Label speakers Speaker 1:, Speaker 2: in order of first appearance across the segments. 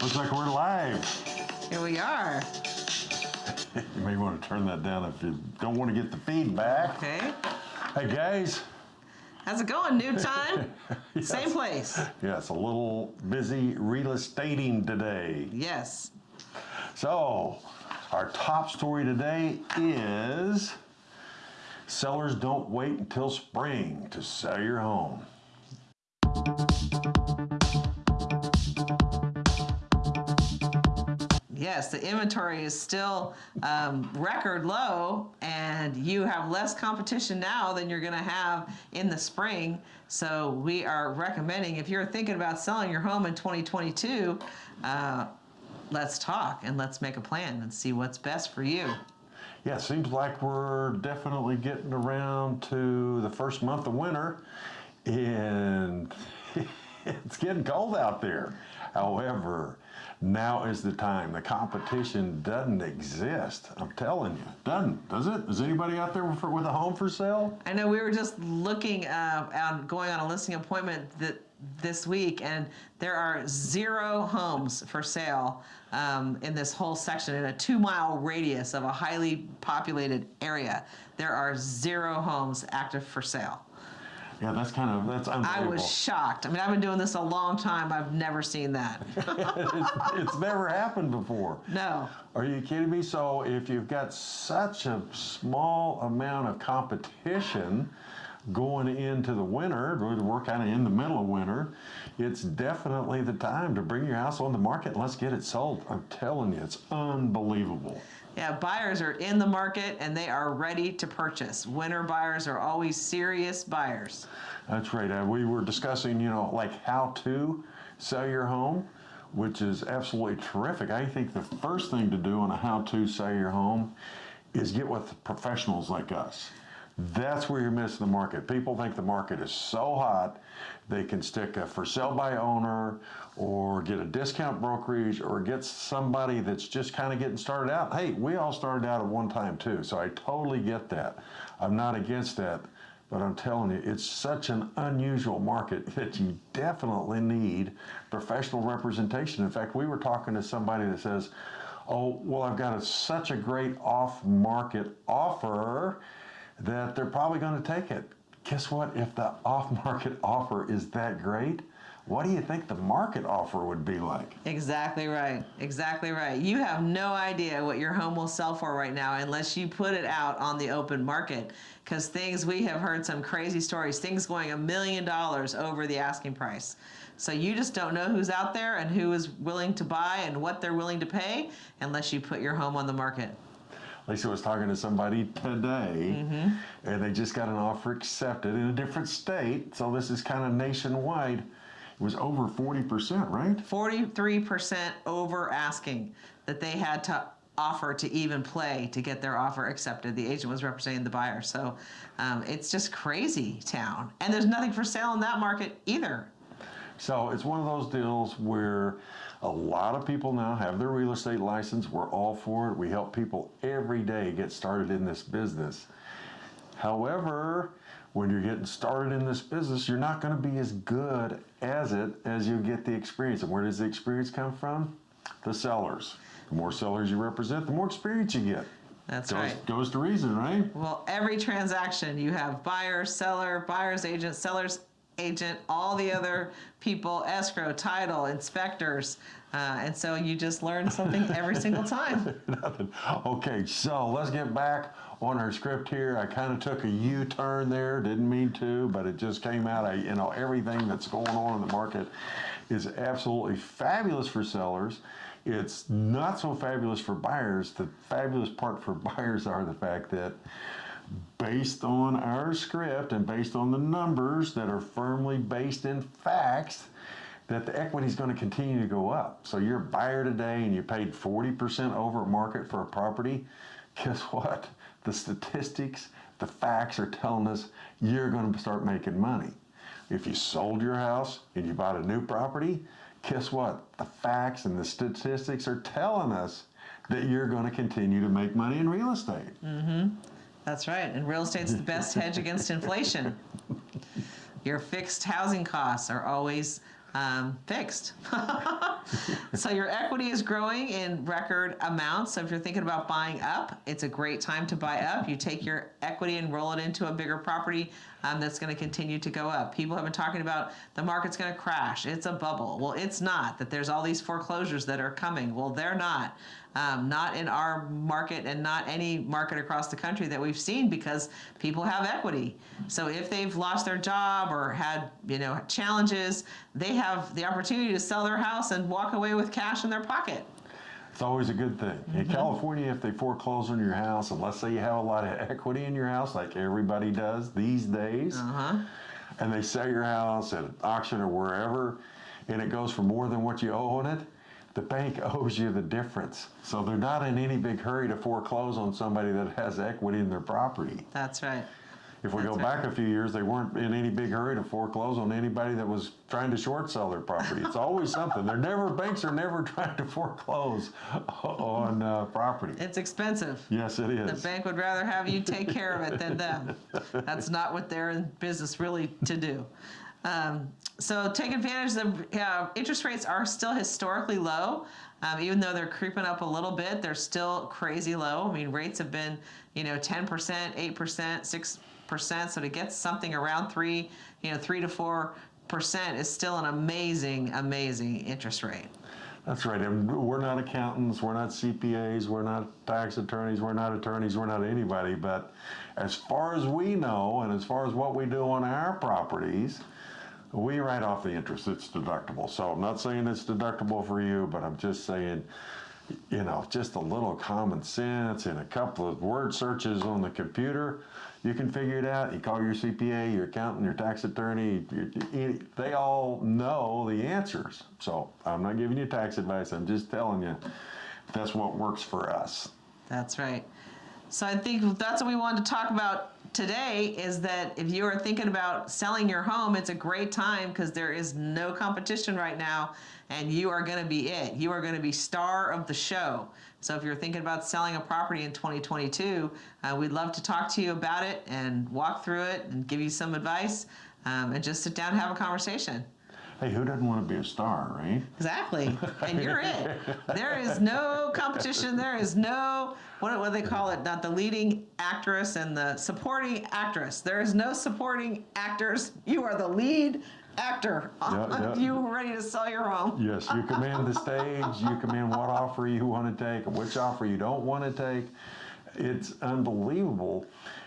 Speaker 1: Looks like we're live.
Speaker 2: Here we are.
Speaker 1: You may want to turn that down if you don't want to get the feedback.
Speaker 2: Okay.
Speaker 1: Hey guys.
Speaker 2: How's it going? New time?
Speaker 1: Yes.
Speaker 2: Same place.
Speaker 1: Yes, a little busy real estating today.
Speaker 2: Yes.
Speaker 1: So, our top story today is sellers don't wait until spring to sell your home.
Speaker 2: Yes, the inventory is still um, record low, and you have less competition now than you're going to have in the spring. So, we are recommending if you're thinking about selling your home in 2022, uh, let's talk and let's make a plan and see what's best for you.
Speaker 1: Yeah, it seems like we're definitely getting around to the first month of winter, and it's getting cold out there. However, now is the time. The competition doesn't exist. I'm telling you, doesn't does it? Is anybody out there for, with a home for sale?
Speaker 2: I know we were just looking uh, at going on a listing appointment that this week, and there are zero homes for sale um, in this whole section in a two-mile radius of a highly populated area. There are zero homes active for sale.
Speaker 1: Yeah, that's kind of that's
Speaker 2: I
Speaker 1: unbelievable.
Speaker 2: was shocked. I mean, I've been doing this a long time. I've never seen that.
Speaker 1: it's, it's never happened before.
Speaker 2: No.
Speaker 1: Are you kidding me? So if you've got such a small amount of competition going into the winter, we're kind of in the middle of winter, it's definitely the time to bring your house on the market and let's get it sold. I'm telling you, it's unbelievable.
Speaker 2: Yeah, buyers are in the market and they are ready to purchase. Winter buyers are always serious buyers.
Speaker 1: That's right. Uh, we were discussing, you know, like how to sell your home, which is absolutely terrific. I think the first thing to do on a how to sell your home is get with professionals like us. That's where you're missing the market. People think the market is so hot, they can stick a for sale by owner or get a discount brokerage or get somebody that's just kind of getting started out. Hey, we all started out at one time too, so I totally get that. I'm not against that, but I'm telling you, it's such an unusual market that you definitely need professional representation. In fact, we were talking to somebody that says, oh, well, I've got a, such a great off market offer that they're probably going to take it. Guess what? If the off market offer is that great, what do you think the market offer would be like?
Speaker 2: Exactly right. Exactly right. You have no idea what your home will sell for right now unless you put it out on the open market. Because things, we have heard some crazy stories, things going a million dollars over the asking price. So you just don't know who's out there and who is willing to buy and what they're willing to pay unless you put your home on the market.
Speaker 1: Lisa was talking to somebody today, and they just got an offer accepted in a different state. So this is kind of nationwide. It was over 40%, right?
Speaker 2: 43% over asking that they had to offer to even play to get their offer accepted. The agent was representing the buyer. So um, it's just crazy town. And there's nothing for sale in that market either.
Speaker 1: So it's one of those deals where a lot of people now have their real estate license. We're all for it. We help people every day get started in this business. However, when you're getting started in this business, you're not going to be as good as it as you get the experience. And where does the experience come from? The sellers. The more sellers you represent, the more experience you get.
Speaker 2: That's
Speaker 1: goes,
Speaker 2: right.
Speaker 1: Goes to reason, right?
Speaker 2: Well, every transaction you have buyer, seller, buyer's agent, seller's agent, all the other people, escrow, title, inspectors. Uh, and so you just learn something every single time.
Speaker 1: Nothing. Okay, so let's get back on our script here. I kind of took a U-turn there, didn't mean to, but it just came out. I, you know, everything that's going on in the market is absolutely fabulous for sellers. It's not so fabulous for buyers. The fabulous part for buyers are the fact that based on our script and based on the numbers that are firmly based in facts, that the equity is going to continue to go up. So you're a buyer today and you paid 40% over market for a property. Guess what? The statistics, the facts are telling us you're going to start making money. If you sold your house and you bought a new property, guess what? The facts and the statistics are telling us that you're going to continue to make money in real estate. Mm-hmm.
Speaker 2: That's right. And real estate's the best hedge against inflation. Your fixed housing costs are always um, fixed. so your equity is growing in record amounts. So if you're thinking about buying up, it's a great time to buy up. You take your equity and roll it into a bigger property um, that's going to continue to go up. People have been talking about the market's going to crash. It's a bubble. Well, it's not. That there's all these foreclosures that are coming. Well, they're not. Um, not in our market and not any market across the country that we've seen because people have equity. So if they've lost their job or had you know challenges, they have the opportunity to sell their house and walk away with cash in their pocket.
Speaker 1: It's always a good thing. In California, if they foreclose on your house, and let's say you have a lot of equity in your house, like everybody does these days,
Speaker 2: Uh-huh.
Speaker 1: and they sell your house at auction or wherever, and it goes for more than what you owe on it, the bank owes you the difference. So they're not in any big hurry to foreclose on somebody that has equity in their property.
Speaker 2: That's right.
Speaker 1: If we go
Speaker 2: That's
Speaker 1: back a few years, they weren't in any big hurry to foreclose on anybody that was trying to short sell their property. It's always something. They're never banks are never trying to foreclose on uh, property.
Speaker 2: It's expensive.
Speaker 1: Yes, it is.
Speaker 2: The bank would rather have you take care of it than them. That's not what they're in business really to do. Um, so take advantage of uh, interest rates are still historically low. Um, even though they're creeping up a little bit, they're still crazy low. I mean, rates have been, you know, 10%, 8%, 6%. So to get something around three, you know, three to four percent is still an amazing, amazing interest rate.
Speaker 1: That's right. And we're not accountants, we're not CPAs, we're not tax attorneys, we're not attorneys, we're not anybody. But as far as we know, and as far as what we do on our properties, we write off the interest. It's deductible. So I'm not saying it's deductible for you, but I'm just saying, you know, just a little common sense and a couple of word searches on the computer, you can figure it out. You call your CPA, your accountant, your tax attorney, you- you- they all know the answers. So I'm not giving you tax advice, I'm just telling you that's what works for us.
Speaker 2: That's right. So I think that's what we wanted to talk about today is that if you are thinking about selling your home, it's a great time because there is no competition right now and you are going to be it. You are going to be star of the show. So if you're thinking about selling a property in 2022, uh, we'd love to talk to you about it and walk through it and give you some advice um, and just sit down and have a conversation.
Speaker 1: Hey, who doesn't want to be a star, right?
Speaker 2: Exactly. And you're it. There is no competition. There is no, what, what do they call it? Not the leading actress and the supporting actress. There is no supporting actors. You are the lead actor.
Speaker 1: Yeah, yeah.
Speaker 2: You ready to sell your home.
Speaker 1: Yes, you command the stage, you command what offer you want to take, which offer you don't want to take. It's unbelievable.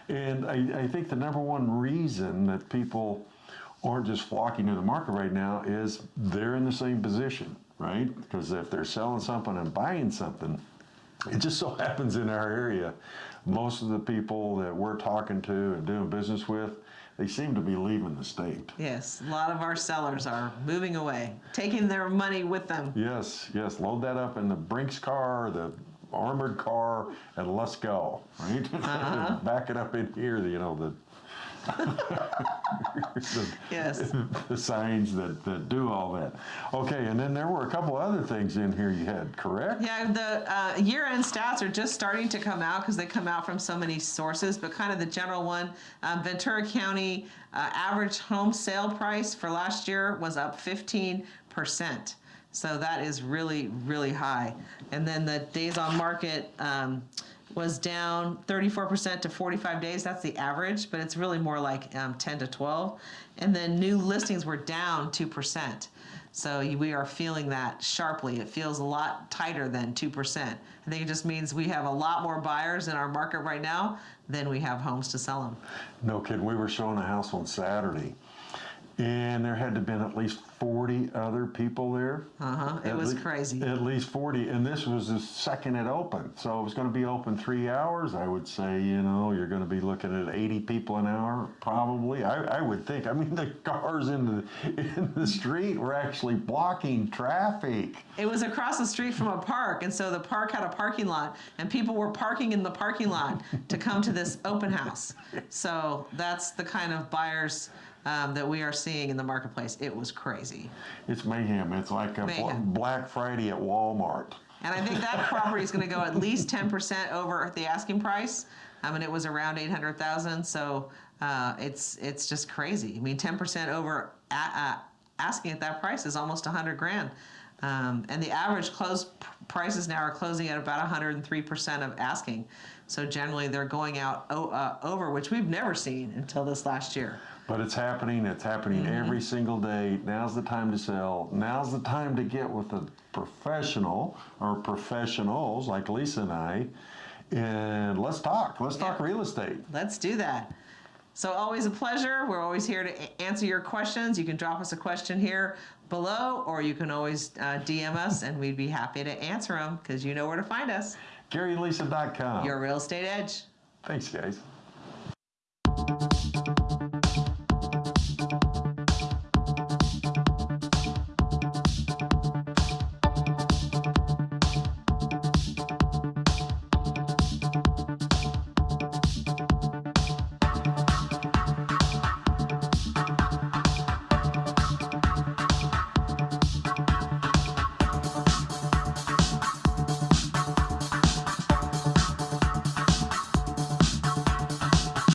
Speaker 1: And I, I think the number one reason that people aren't just flocking to the market right now is they're in the same position, right? Because if they're selling something and buying something, it just so happens in our area, most of the people that we're talking to and doing business with, they seem to be leaving the state.
Speaker 2: Yes, a lot of our sellers are moving away, taking their money with them.
Speaker 1: Yes, yes, load that up in the Brinks car, the armored car, and let's go, right?
Speaker 2: Uh-huh.
Speaker 1: Back it up in here, you know, the, the,
Speaker 2: Yes.
Speaker 1: the signs that, that do all that. Okay, and then there were a couple other things in here you had, correct?
Speaker 2: Yeah, the uh, year-end stats are just starting to come out because they come out from so many sources. But kind of the general one, um, Ventura County uh, average home sale price for last year was up 15 percent. So that is really, really high. And then the days on market um, was down 34% to 45 days. That's the average, but it's really more like um, 10 to 12. And then new listings were down 2%. So we are feeling that sharply. It feels a lot tighter than 2%. I think it just means we have a lot more buyers in our market right now than we have homes to sell them.
Speaker 1: No kidding, we were showing a house on Saturday, and there had to have been at least 40 other people there.
Speaker 2: Uh-huh. It
Speaker 1: At
Speaker 2: was
Speaker 1: lea-
Speaker 2: crazy.
Speaker 1: At least 40, and this was the second it opened. So it was going to be open three hours. I would say, you know, you're going to be looking at 80 people an hour, probably. I, I would think. I mean, the cars in the, in the street were actually blocking traffic.
Speaker 2: It was across the street from a park, and so the park had a parking lot, and people were parking in the parking lot to come to this open house. So that's the kind of buyers um, that we are seeing in the marketplace. It was crazy.
Speaker 1: It's mayhem. It's like a
Speaker 2: Mayhem.
Speaker 1: Black Friday at Walmart.
Speaker 2: And I think that property is going to go at least 10% over the asking price. I mean, it was around 800,000, so uh, it's it's just crazy. I mean, 10% over a, uh, asking at that price is almost 100 grand. Um, and the average close prices now are closing at about 103% of asking. So generally, they're going out uh, over, which we've never seen until this last year.
Speaker 1: But it's happening. It's happening every single day. Now's the time to sell. Now's the time to get with a professional or professionals like Lisa and I, and let's talk. Let's talk real estate.
Speaker 2: Let's do that. So, always a pleasure. We're always here to answer your questions. You can drop us a question here below, or you can always uh, DM us, and we'd be happy to answer them because you know where to find us.
Speaker 1: GaryandLisa.com.
Speaker 2: Your real estate edge.
Speaker 1: Thanks, guys.